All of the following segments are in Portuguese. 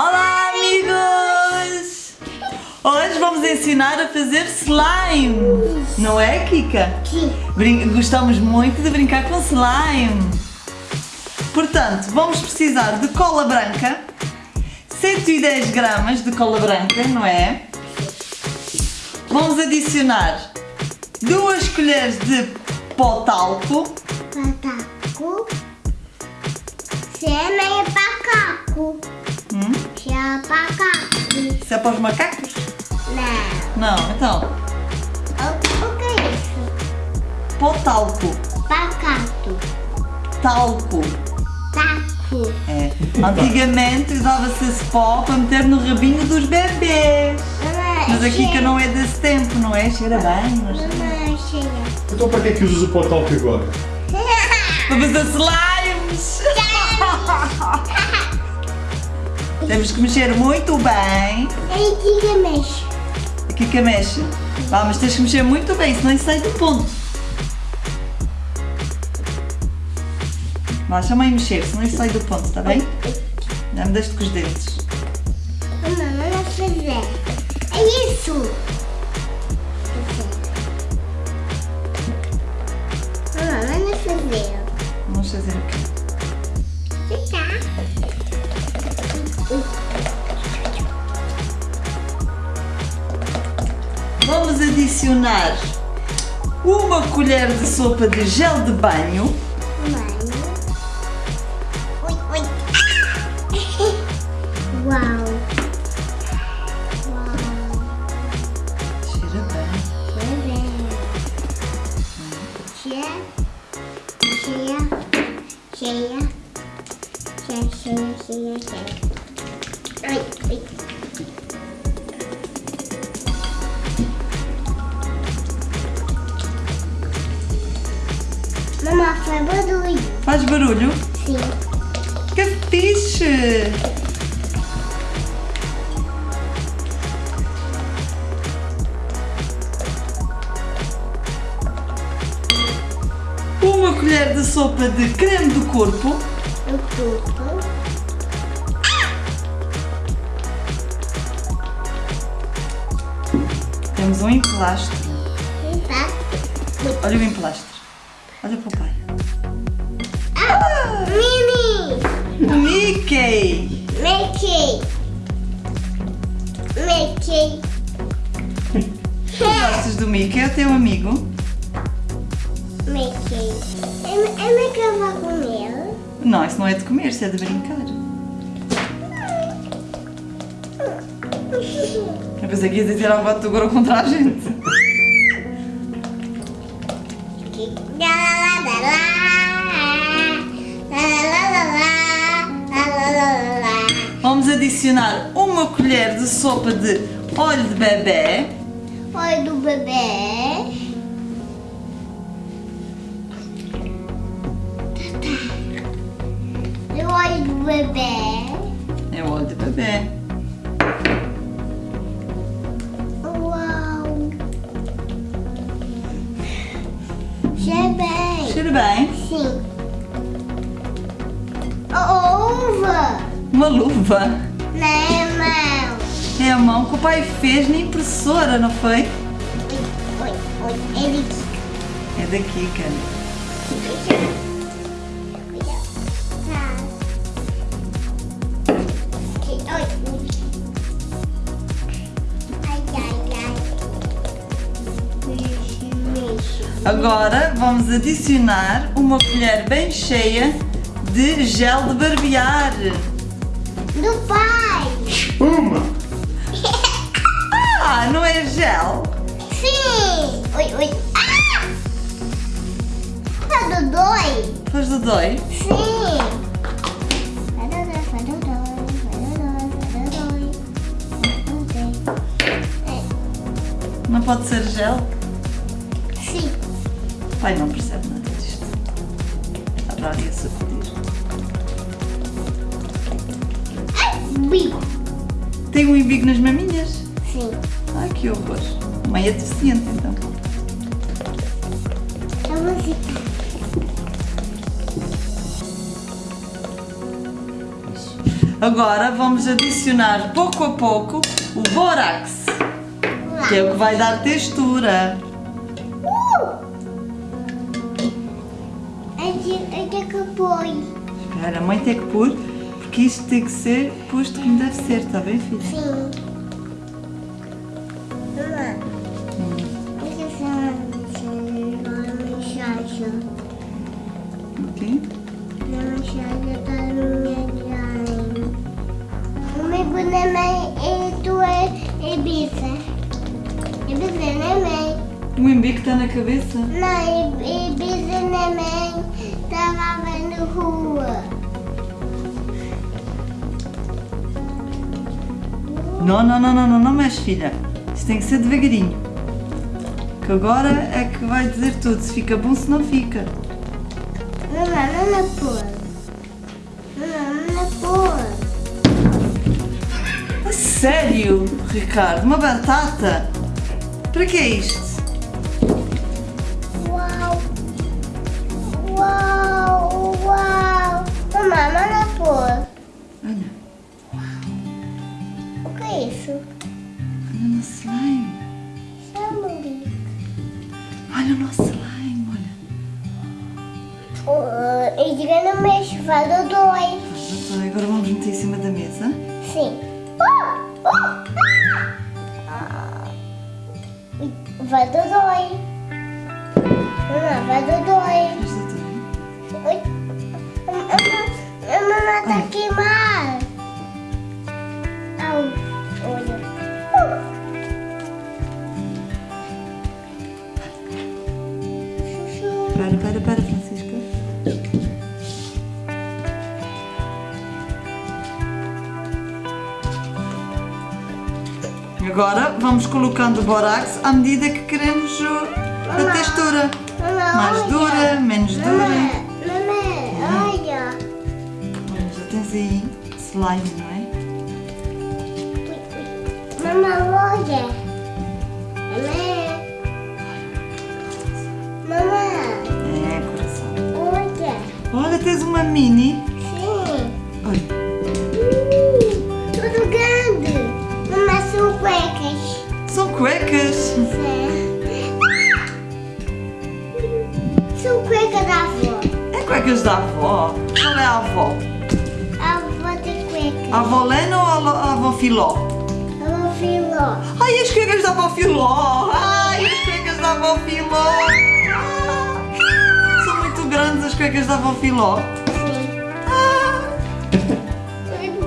Olá amigos! Hoje vamos ensinar a fazer slime, não é Kika? Brin gostamos muito de brincar com slime. Portanto, vamos precisar de cola branca, 110 gramas de cola branca, não é? Vamos adicionar duas colheres de pó talco, Pataco. Cena é pacaco. É pacaco. isso é para os macacos? Não. Não, então, O, o que é isso? pó talco, Pacato. talco. Taco. É. Antigamente usava-se esse pó para meter no rabinho dos bebês. Mas a Kika não é desse tempo, não é? Cheira bem, não cheira? Mamãe, cheia. Então para que é que usas o pó talco agora? Para fazer slimes! Temos que mexer muito bem. Ei, diga mexe. A Kika mexe. Vá, mas tens que mexer muito bem, senão isso sai do ponto. Vá, chama aí mexer, senão isso sai do ponto, está bem? Já me deste com os dentes. Mamãe, não fazer. É isso. Mamãe, não fazer. Vamos fazer o quê? adicionar uma colher de sopa de gel de banho. Banho. Ui, ui. Uau. Uau. Cheira bem. Cheira bem. É. Cheira. Cheira. Cheira. Cheira, cheira, cheira. Ui, ui. Faz barulho. Faz barulho? Sim. Que fixe! Uma colher de sopa de creme do corpo. O corpo. Temos um emplastro. Olha o emplastro. Olha para o pai. Mickey! Mickey. Mickey. Gostas do Mickey? É o teu amigo? Mickey. Eu, eu me quero comer. Não, isso não é de comer, isso é de brincar. Eu pensei que ia dizer algo de agora contra a gente. Vamos adicionar uma colher de sopa de óleo de bebê. Oi do bebê. E o olho do bebê. É o óleo de bebê. Uau. Cheira bem. Cheira bem. Sim. Uma luva. Não, não. É a mão que o pai fez na impressora, não foi? Oi, oi, oi. Ele É daqui, cara. Agora vamos adicionar uma colher bem cheia de gel de barbear. Do pai. Espuma. ah, não é gel? Sim. Oi, oi. Ah! Faz do dói. Faz do dói? Sim. Não pode ser gel? Sim. Pai, não percebe nada disto. Está para ali a sacudir. Ai, bico! Tem um embigo nas maminhas? Sim! Ai, que horror. Mãe é deficiente, então. A música. Agora vamos adicionar pouco a pouco o bórax, que é o que vai dar textura. É de, é de que põe. Espera, a mãe tem que pôr, porque isto tem que ser posto como deve ser, está bem, filha? Sim. Mamãe. Falar uma mensagem. Ok? Uma mensagem da minha mãe. O meu boneco é tu é Ibiza. Ibiza, né, mãe? O embique está na cabeça? Não, Ibiza, né, mãe? Tava vendo rua. Não, não, não, não, não, não mexe, filha. Isto tem que ser devagarinho. Que agora é que vai dizer tudo, se fica bom, se não fica. Mamãe, não é pôr. Mamãe, não é pôr. A sério, Ricardo? Uma batata? Para que é isto? Uau! Uau! Uau! Mamãe, não é pôr. Olha, mês, fala dois. Então, agora vamos meter em cima da mesa. Sim. Oh, oh, ah. Vai do dois. Mamãe, vai do dois. A mamãe tá Ai. queimada. Au, vamos colocando o borax à medida que queremos o- a textura. Mais dura, menos dura. Olha. Tens aí slime, não é? Mamãe, olha. Mamãe. Mamãe, É, coração. olha. Olha, tens uma mini. Cuecas. Sim. São cuecas da avó. É cuecas da avó. Qual é a avó? A avó tem cueca. A avó Lena ou a avó Filó? A avó filó. Ai, as cuecas da avó Filó! Ai, as cuecas da avó Filó! Ah, São muito grandes as cuecas da avó Filó. Ah.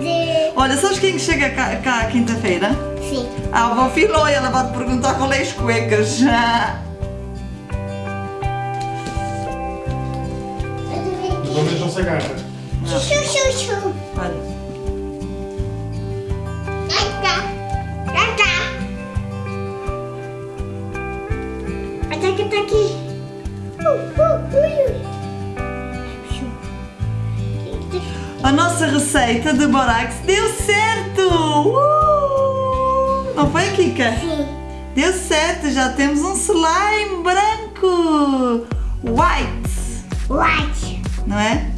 De... Olha, sabes quem chega cá, cá quinta-feira? A avó Filó e ela vai te perguntar qual é as cuecas. Pelo menos não se agarra. Chuchu, chuchu. Olha, Já tá. Já tá. Até que tá aqui. Uh, uh, a nossa receita de borax deu certo! Não foi, Kika? Sim. Deu certo, já temos um slime branco! White! White. Não é?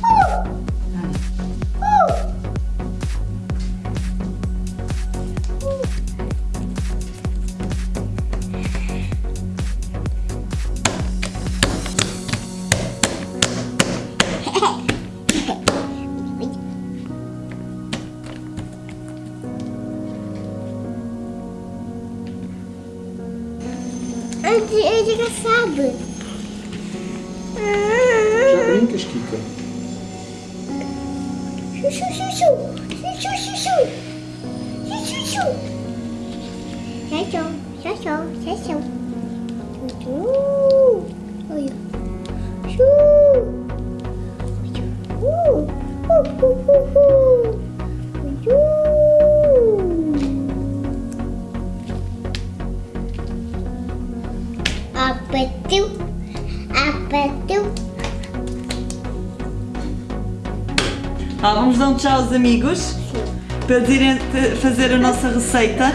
Antes ele já sabe. Já brincas, Kika? Chuchu, chuchu. Chuchu, chuchu. Chuchu, chuchu. Chuchu, chuchu, chuchu. Chuchu. Olha. Chu. Chu. Uh, uh, uh, uh, uh. Ah, vamos dar um tchau aos amigos para eles irem fazer a nossa receita.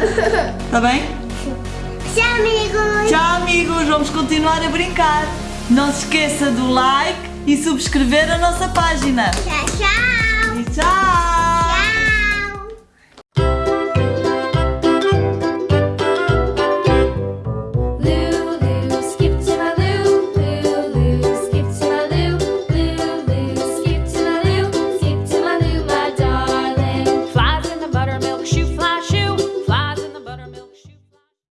Está bem? Tchau, amigos. Tchau, amigos. Vamos continuar a brincar. Não se esqueça do like e subscrever a nossa página. Tchau, tchau. E tchau!